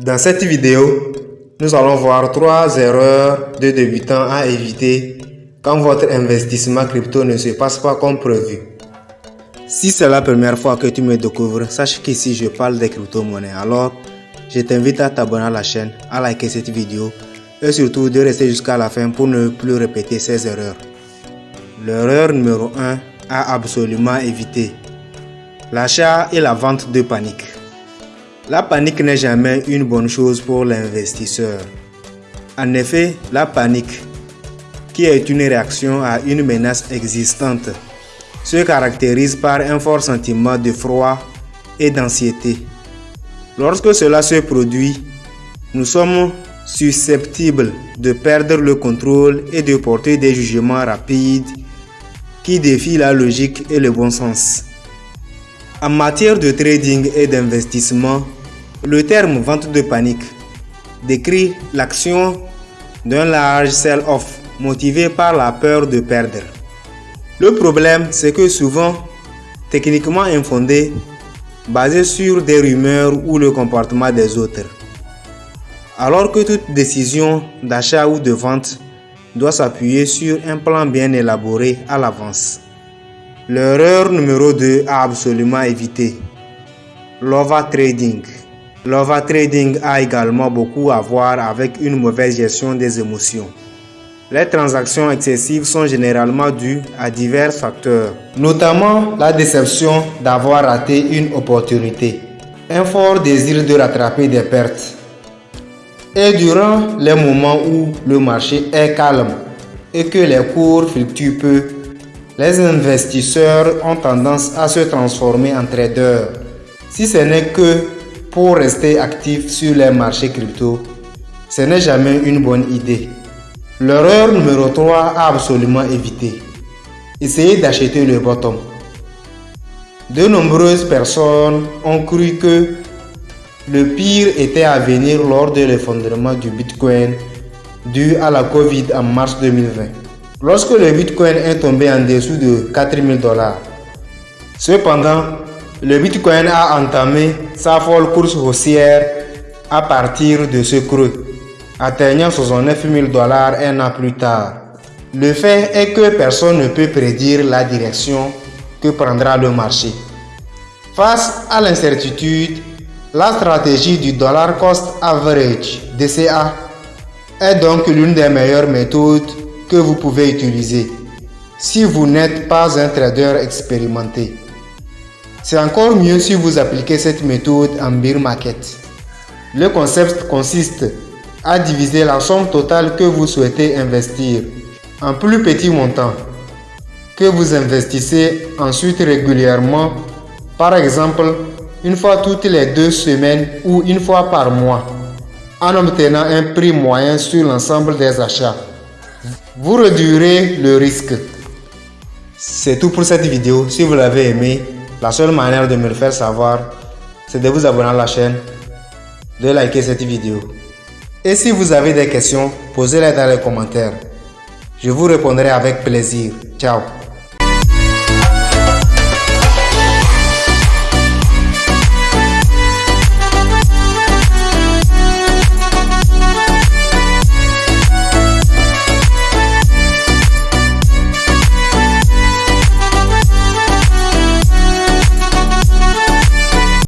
Dans cette vidéo, nous allons voir trois erreurs de débutants à éviter quand votre investissement crypto ne se passe pas comme prévu. Si c'est la première fois que tu me découvres, sache qu'ici je parle des crypto-monnaies. Alors, je t'invite à t'abonner à la chaîne, à liker cette vidéo et surtout de rester jusqu'à la fin pour ne plus répéter ces erreurs. L'erreur numéro 1 à absolument éviter. L'achat et la vente de panique. La panique n'est jamais une bonne chose pour l'investisseur. En effet, la panique, qui est une réaction à une menace existante, se caractérise par un fort sentiment de froid et d'anxiété. Lorsque cela se produit, nous sommes susceptibles de perdre le contrôle et de porter des jugements rapides qui défient la logique et le bon sens. En matière de trading et d'investissement, le terme vente de panique décrit l'action d'un large sell-off motivé par la peur de perdre. Le problème, c'est que souvent, techniquement infondé, basé sur des rumeurs ou le comportement des autres. Alors que toute décision d'achat ou de vente doit s'appuyer sur un plan bien élaboré à l'avance. L'erreur numéro 2 à absolument éviter. L'ova trading. L'ova trading a également beaucoup à voir avec une mauvaise gestion des émotions. Les transactions excessives sont généralement dues à divers facteurs, notamment la déception d'avoir raté une opportunité, un fort désir de rattraper des pertes, et durant les moments où le marché est calme et que les cours fluctuent peu, les investisseurs ont tendance à se transformer en traders. Si ce n'est que pour rester actifs sur les marchés crypto, ce n'est jamais une bonne idée. L'erreur numéro 3 à absolument éviter. Essayez d'acheter le bottom. De nombreuses personnes ont cru que le pire était à venir lors de l'effondrement du Bitcoin dû à la Covid en mars 2020, lorsque le Bitcoin est tombé en dessous de 4000 dollars. Cependant, le Bitcoin a entamé sa folle course haussière à partir de ce creux, atteignant 69 000 dollars un an plus tard. Le fait est que personne ne peut prédire la direction que prendra le marché. Face à l'incertitude, la stratégie du dollar cost average DCA est donc l'une des meilleures méthodes que vous pouvez utiliser si vous n'êtes pas un trader expérimenté. C'est encore mieux si vous appliquez cette méthode en bear market. Le concept consiste à diviser la somme totale que vous souhaitez investir en plus petits montants que vous investissez ensuite régulièrement, par exemple une fois toutes les deux semaines ou une fois par mois, en obtenant un prix moyen sur l'ensemble des achats. Vous réduirez le risque. C'est tout pour cette vidéo. Si vous l'avez aimé, la seule manière de me le faire savoir, c'est de vous abonner à la chaîne, de liker cette vidéo. Et si vous avez des questions, posez-les dans les commentaires. Je vous répondrai avec plaisir. Ciao